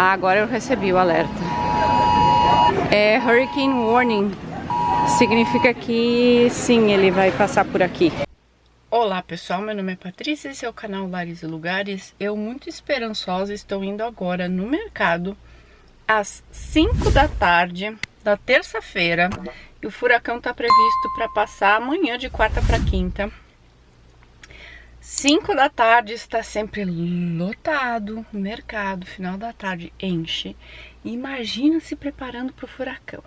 Ah, agora eu recebi o alerta. É Hurricane Warning. Significa que sim, ele vai passar por aqui. Olá pessoal, meu nome é Patrícia, esse é o canal Lares e Lugares. Eu muito esperançosa estou indo agora no mercado às 5 da tarde da terça-feira e o furacão está previsto para passar amanhã de quarta para quinta. 5 da tarde está sempre lotado mercado, final da tarde enche. Imagina se preparando para o furacão.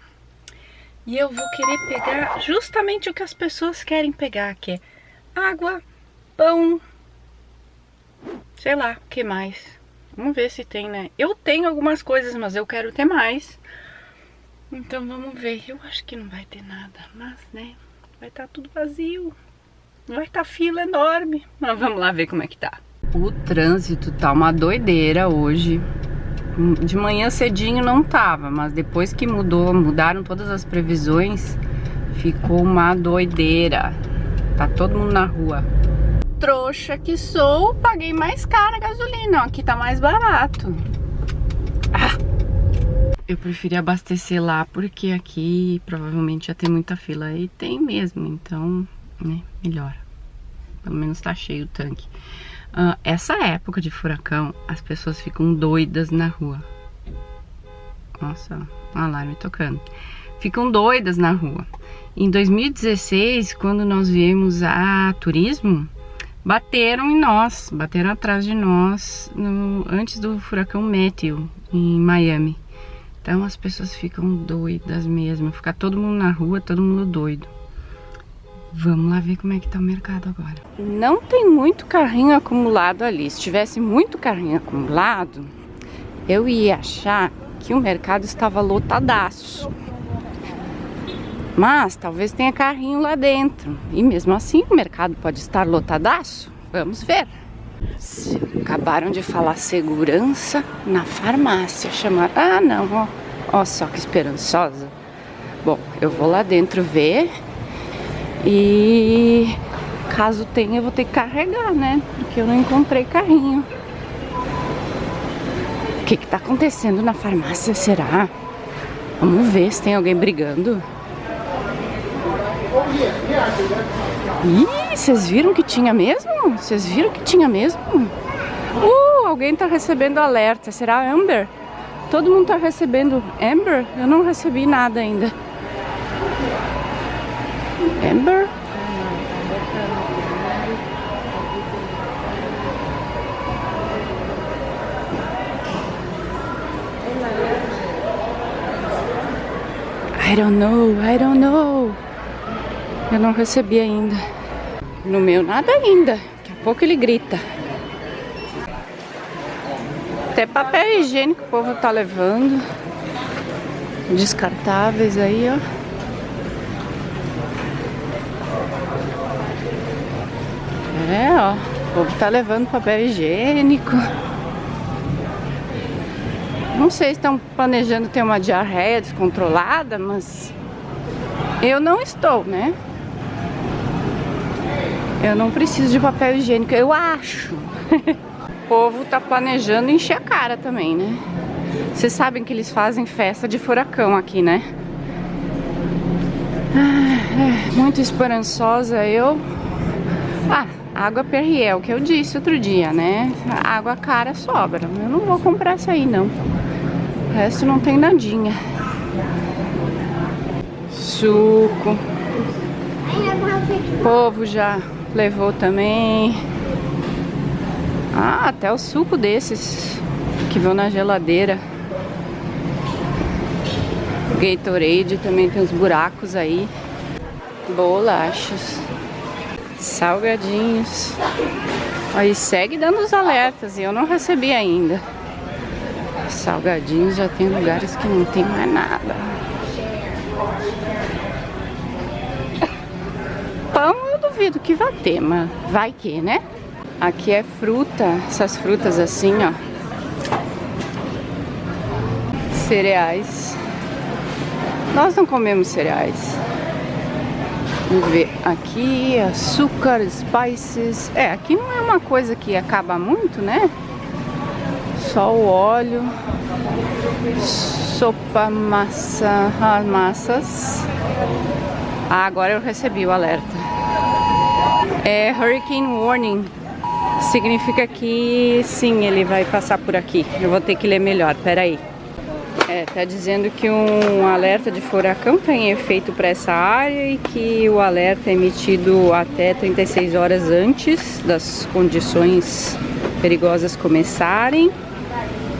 E eu vou querer pegar justamente o que as pessoas querem pegar, que é água, pão, sei lá, o que mais. Vamos ver se tem, né? Eu tenho algumas coisas, mas eu quero ter mais. Então vamos ver. Eu acho que não vai ter nada, mas, né, vai estar tá tudo vazio. Vai estar tá fila enorme. Mas vamos lá ver como é que tá. O trânsito tá uma doideira hoje. De manhã cedinho não tava, mas depois que mudou, mudaram todas as previsões, ficou uma doideira. Tá todo mundo na rua. Trouxa que sou, paguei mais cara a gasolina. Aqui tá mais barato. Ah, eu preferi abastecer lá porque aqui provavelmente já tem muita fila. E tem mesmo, então, né, melhor. Pelo menos tá cheio o tanque. Uh, essa época de furacão, as pessoas ficam doidas na rua. Nossa, o alarme tocando. Ficam doidas na rua. Em 2016, quando nós viemos a turismo, bateram em nós, bateram atrás de nós no, antes do furacão Matthew em Miami. Então as pessoas ficam doidas mesmo, fica todo mundo na rua, todo mundo doido. Vamos lá ver como é que tá o mercado agora. Não tem muito carrinho acumulado ali. Se tivesse muito carrinho acumulado, eu ia achar que o mercado estava lotadaço. Mas talvez tenha carrinho lá dentro. E mesmo assim o mercado pode estar lotadaço. Vamos ver. Acabaram de falar segurança na farmácia. Chamaram. Ah, não, ó. Ó só que esperançosa. Bom, eu vou lá dentro ver e caso tenha, eu vou ter que carregar, né? Porque eu não encontrei carrinho. O que que tá acontecendo na farmácia, será? Vamos ver se tem alguém brigando. Ih, vocês viram que tinha mesmo? Vocês viram que tinha mesmo? Uh, alguém tá recebendo alerta. Será Amber? Todo mundo tá recebendo Amber? Eu não recebi nada ainda. Amber? I don't know, I don't know. Eu não recebi ainda. No meu nada ainda. Daqui a pouco ele grita. Até papel higiênico o povo tá levando. Descartáveis aí, ó. É, ó. O povo tá levando papel higiênico. Não sei se estão planejando ter uma diarreia descontrolada, mas eu não estou, né? Eu não preciso de papel higiênico, eu acho. o povo tá planejando encher a cara também, né? Vocês sabem que eles fazem festa de furacão aqui, né? Ah, é, muito esperançosa eu. Ah, Água Perrier, o que eu disse outro dia, né? água cara sobra. Eu não vou comprar essa aí, não. O resto não tem nadinha. Suco. O povo já levou também. Ah, até o suco desses que vão na geladeira. Gatorade também tem uns buracos aí. Bolachas salgadinhos. Aí segue dando os alertas e eu não recebi ainda. Salgadinhos já tem lugares que não tem mais nada. Pão eu duvido que vai ter, mas vai que, né? Aqui é fruta, essas frutas assim, ó. Cereais. Nós não comemos cereais. Vamos ver aqui, açúcar, spices. É, aqui não é uma coisa que acaba muito, né? só o óleo. Sopa, massa, massas. Ah, agora eu recebi o alerta. É Hurricane Warning. Significa que sim, ele vai passar por aqui. Eu vou ter que ler melhor, peraí. É, tá dizendo que um alerta de furacão tem efeito para essa área e que o alerta é emitido até 36 horas antes das condições perigosas começarem.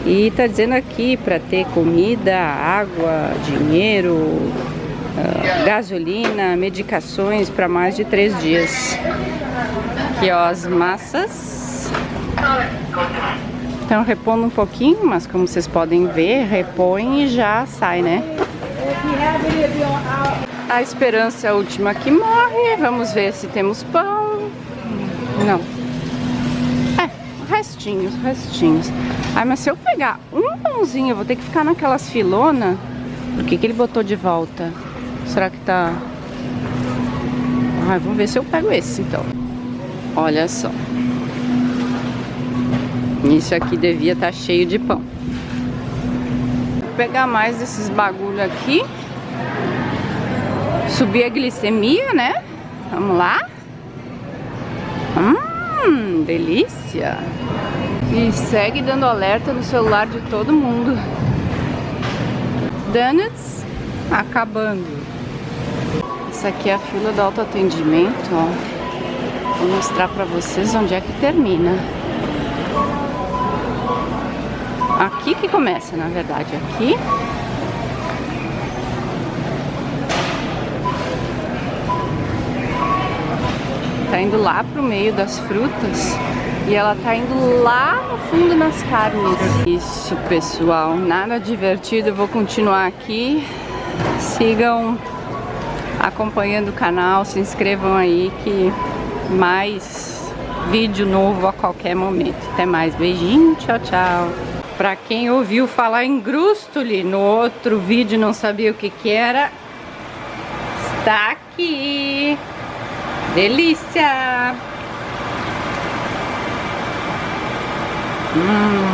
E tá dizendo aqui para ter comida, água, dinheiro, uh, gasolina, medicações para mais de três dias. Aqui ó, as massas. Estão repondo um pouquinho, mas como vocês podem ver, repõe e já sai, né? A esperança é a última que morre. Vamos ver se temos pão. Não. É, restinhos, restinhos. Ai, mas se eu pegar um pãozinho, eu vou ter que ficar naquelas filonas. Por que, que ele botou de volta? Será que tá... Ai, vamos ver se eu pego esse, então. Olha só. Isso aqui devia estar tá cheio de pão. Vou pegar mais desses bagulho aqui. Subir a glicemia, né? Vamos lá. Hum, delícia. E segue dando alerta no celular de todo mundo. Donuts acabando. Essa aqui é a fila do autoatendimento, ó. Vou mostrar pra vocês onde é que termina. Aqui que começa, na verdade, aqui. Tá indo lá pro meio das frutas e ela tá indo lá no fundo nas carnes. Isso, pessoal, nada divertido. Eu vou continuar aqui. Sigam acompanhando o canal, se inscrevam aí que mais vídeo novo a qualquer momento. Até mais, beijinho, tchau, tchau. Pra quem ouviu falar em Grustuli no outro vídeo não sabia o que que era, está aqui. Delícia! Hum.